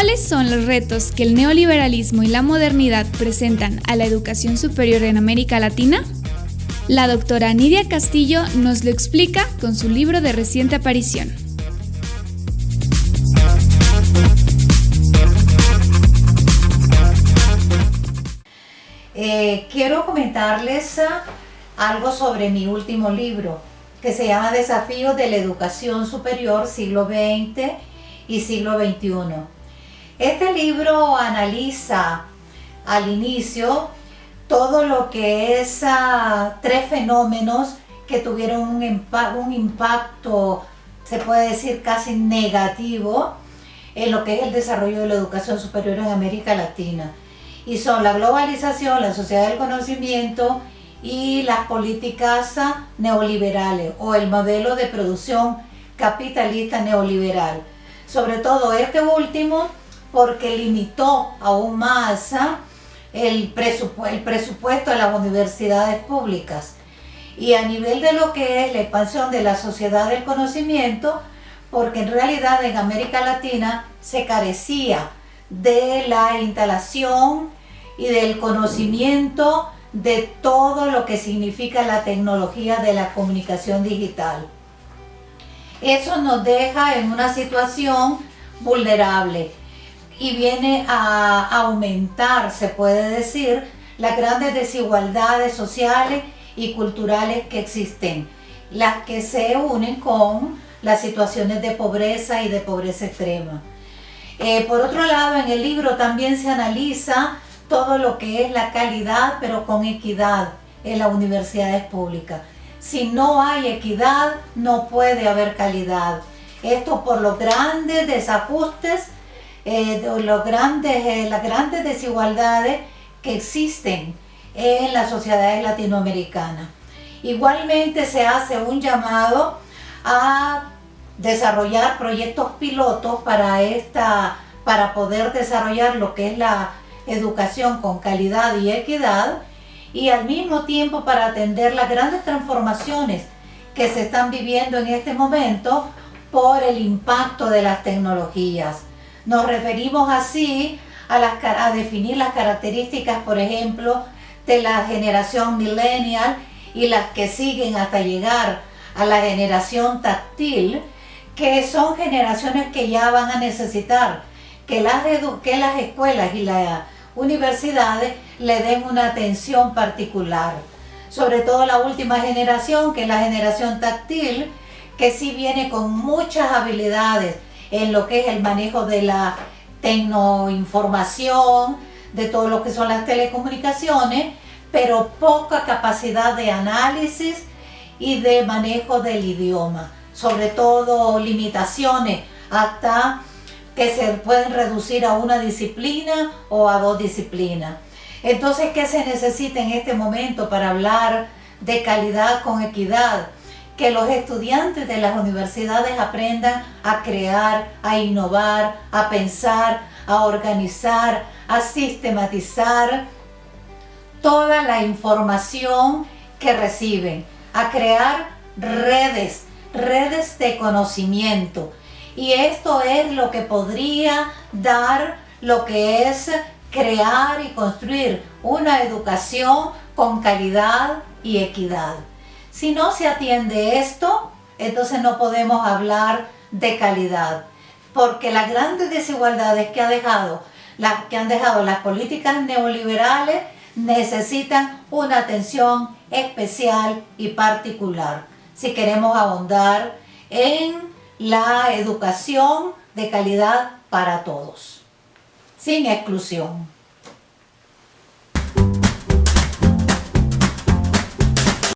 ¿Cuáles son los retos que el neoliberalismo y la modernidad presentan a la educación superior en América Latina? La doctora Nidia Castillo nos lo explica con su libro de reciente aparición. Eh, quiero comentarles ah, algo sobre mi último libro, que se llama Desafíos de la Educación Superior siglo XX y siglo XXI. Este libro analiza al inicio todo lo que es ah, tres fenómenos que tuvieron un, un impacto, se puede decir casi negativo, en lo que es el desarrollo de la educación superior en América Latina. Y son la globalización, la sociedad del conocimiento y las políticas ah, neoliberales o el modelo de producción capitalista neoliberal. Sobre todo este último porque limitó aún más ¿ah? el, el presupuesto de las universidades públicas. Y a nivel de lo que es la expansión de la sociedad del conocimiento, porque en realidad en América Latina se carecía de la instalación y del conocimiento de todo lo que significa la tecnología de la comunicación digital. Eso nos deja en una situación vulnerable y viene a aumentar, se puede decir, las grandes desigualdades sociales y culturales que existen, las que se unen con las situaciones de pobreza y de pobreza extrema. Eh, por otro lado, en el libro también se analiza todo lo que es la calidad, pero con equidad en las universidades públicas. Si no hay equidad, no puede haber calidad. Esto por los grandes desajustes eh, los grandes, eh, las grandes desigualdades que existen en las sociedades latinoamericanas. Igualmente se hace un llamado a desarrollar proyectos pilotos para, esta, para poder desarrollar lo que es la educación con calidad y equidad y al mismo tiempo para atender las grandes transformaciones que se están viviendo en este momento por el impacto de las tecnologías. Nos referimos así a, las, a definir las características, por ejemplo, de la generación millennial y las que siguen hasta llegar a la generación táctil, que son generaciones que ya van a necesitar que las, que las escuelas y las universidades le den una atención particular. Sobre todo la última generación, que es la generación táctil, que sí viene con muchas habilidades en lo que es el manejo de la tecnoinformación, de todo lo que son las telecomunicaciones, pero poca capacidad de análisis y de manejo del idioma. Sobre todo limitaciones hasta que se pueden reducir a una disciplina o a dos disciplinas. Entonces, ¿qué se necesita en este momento para hablar de calidad con equidad? Que los estudiantes de las universidades aprendan a crear, a innovar, a pensar, a organizar, a sistematizar toda la información que reciben, a crear redes, redes de conocimiento. Y esto es lo que podría dar lo que es crear y construir una educación con calidad y equidad. Si no se atiende esto, entonces no podemos hablar de calidad, porque las grandes desigualdades que, ha dejado, las, que han dejado las políticas neoliberales necesitan una atención especial y particular si queremos ahondar en la educación de calidad para todos, sin exclusión.